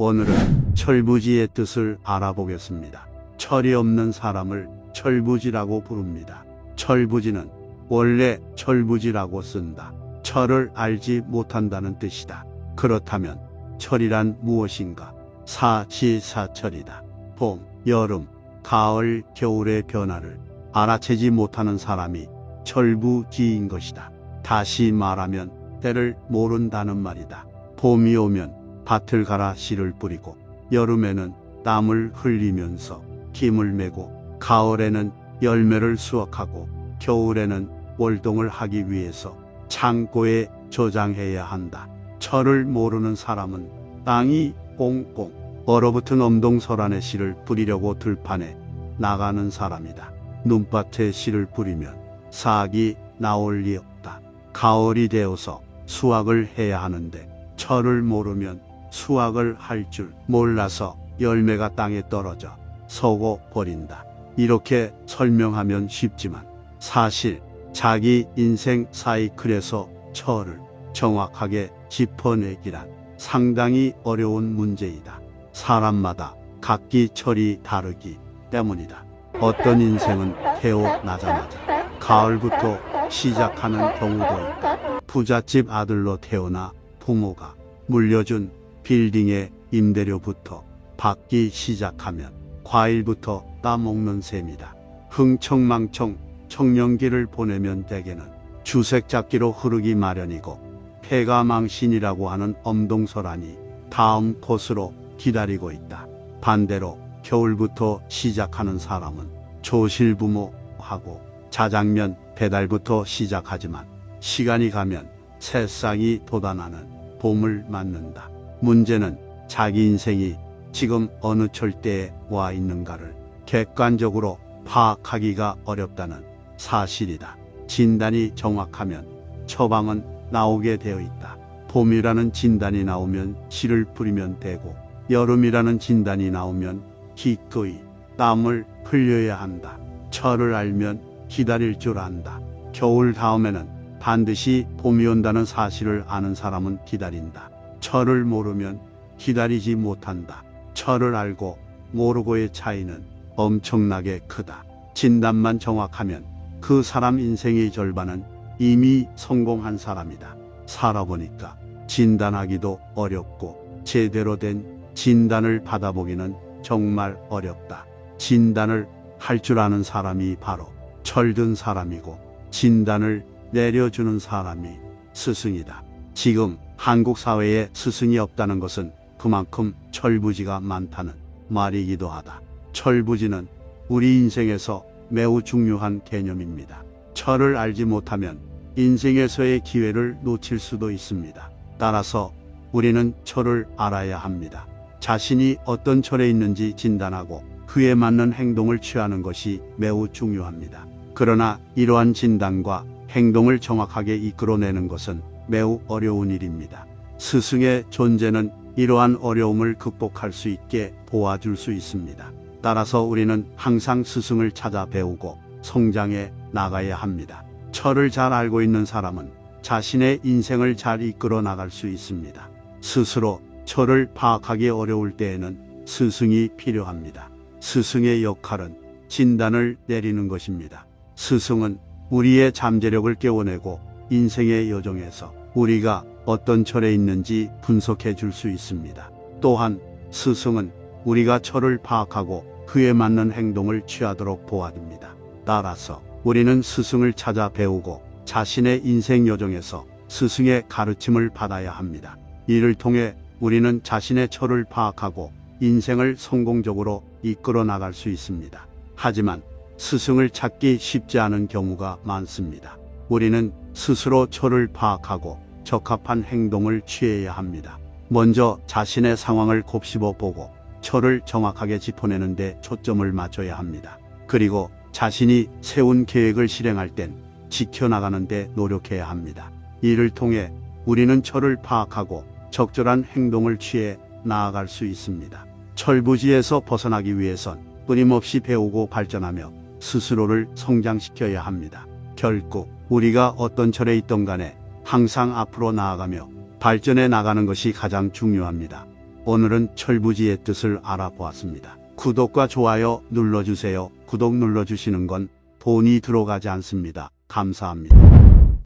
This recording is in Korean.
오늘은 철부지의 뜻을 알아보겠습니다. 철이 없는 사람을 철부지라고 부릅니다. 철부지는 원래 철부지라고 쓴다. 철을 알지 못한다는 뜻이다. 그렇다면 철이란 무엇인가? 사시사철이다. 봄, 여름, 가을, 겨울의 변화를 알아채지 못하는 사람이 철부지인 것이다. 다시 말하면 때를 모른다는 말이다. 봄이 오면 밭을 갈아 씨를 뿌리고 여름에는 땀을 흘리면서 김을 메고 가을에는 열매를 수확하고 겨울에는 월동을 하기 위해서 창고에 저장해야 한다. 철을 모르는 사람은 땅이 꽁꽁 얼어붙은 엄동설안에 씨를 뿌리려고 들판에 나가는 사람이다. 눈밭에 씨를 뿌리면 싹이 나올 리 없다. 가을이 되어서 수확을 해야 하는데 철을 모르면 수확을 할 줄 몰라서 열매가 땅에 떨어져 서고 버린다. 이렇게 설명하면 쉽지만 사실 자기 인생 사이클에서 철을 정확하게 짚어내기란 상당히 어려운 문제이다. 사람마다 각기 철이 다르기 때문이다. 어떤 인생은 태어나자마자 가을부터 시작하는 경우도 있다. 부잣집 아들로 태어나 부모가 물려준 빌딩의 임대료부터 받기 시작하면 과일부터 따먹는 셈이다. 흥청망청 청년기를 보내면 대개는 주색잡기로 흐르기 마련이고 폐가망신이라고 하는 엄동설안이 다음 코스로 기다리고 있다. 반대로 겨울부터 시작하는 사람은 조실부모하고 자장면 배달부터 시작하지만 시간이 가면 새싹이 돋아나는 봄을 맞는다. 문제는 자기 인생이 지금 어느 철대에 와 있는가를 객관적으로 파악하기가 어렵다는 사실이다. 진단이 정확하면 처방은 나오게 되어 있다. 봄이라는 진단이 나오면 씨를 뿌리면 되고 여름이라는 진단이 나오면 기꺼이 땀을 흘려야 한다. 철을 알면 기다릴 줄 안다. 겨울 다음에는 반드시 봄이 온다는 사실을 아는 사람은 기다린다. 철을 모르면 기다리지 못한다. 철을 알고 모르고의 차이는 엄청나게 크다. 진단만 정확하면 그 사람 인생의 절반은 이미 성공한 사람이다. 살아보니까 진단하기도 어렵고 제대로 된 진단을 받아보기는 정말 어렵다. 진단을 할 줄 아는 사람이 바로 철든 사람이고 진단을 내려주는 사람이 스승이다. 지금 한국 사회에 스승이 없다는 것은 그만큼 철부지가 많다는 말이기도 하다. 철부지는 우리 인생에서 매우 중요한 개념입니다. 철을 알지 못하면 인생에서의 기회를 놓칠 수도 있습니다. 따라서 우리는 철을 알아야 합니다. 자신이 어떤 철에 있는지 진단하고 그에 맞는 행동을 취하는 것이 매우 중요합니다. 그러나 이러한 진단과 행동을 정확하게 이끌어내는 것은 매우 어려운 일입니다. 스승의 존재는 이러한 어려움을 극복할 수 있게 도와줄 수 있습니다. 따라서 우리는 항상 스승을 찾아 배우고 성장해 나가야 합니다. 철을 잘 알고 있는 사람은 자신의 인생을 잘 이끌어 나갈 수 있습니다. 스스로 철을 파악하기 어려울 때에는 스승이 필요합니다. 스승의 역할은 진단을 내리는 것입니다. 스승은 우리의 잠재력을 깨워내고 인생의 여정에서 우리가 어떤 철에 있는지 분석해 줄 수 있습니다. 또한 스승은 우리가 철을 파악하고 그에 맞는 행동을 취하도록 도와줍니다. 따라서 우리는 스승을 찾아 배우고 자신의 인생 여정에서 스승의 가르침을 받아야 합니다. 이를 통해 우리는 자신의 철을 파악하고 인생을 성공적으로 이끌어 나갈 수 있습니다. 하지만 스승을 찾기 쉽지 않은 경우가 많습니다. 우리는 스스로 철을 파악하고 적합한 행동을 취해야 합니다. 먼저 자신의 상황을 곱씹어 보고 철을 정확하게 짚어내는 데 초점을 맞춰야 합니다. 그리고 자신이 세운 계획을 실행할 땐 지켜나가는 데 노력해야 합니다. 이를 통해 우리는 철을 파악하고 적절한 행동을 취해 나아갈 수 있습니다. 철부지에서 벗어나기 위해선 끊임없이 배우고 발전하며 스스로를 성장시켜야 합니다. 결국 우리가 어떤 철에 있던 간에 항상 앞으로 나아가며 발전해 나가는 것이 가장 중요합니다. 오늘은 철부지의 뜻을 알아보았습니다. 구독과 좋아요 눌러주세요. 구독 눌러주시는 건 돈이 들어가지 않습니다. 감사합니다.